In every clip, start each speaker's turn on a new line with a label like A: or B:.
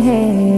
A: hey.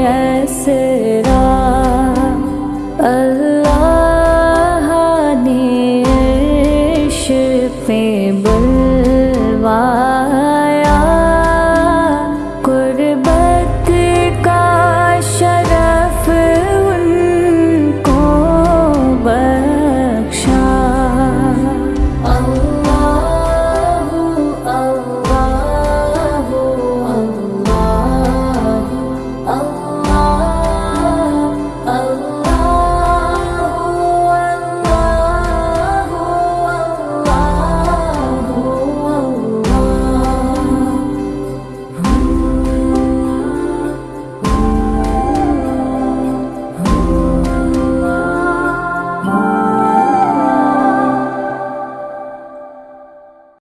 A: É conhece.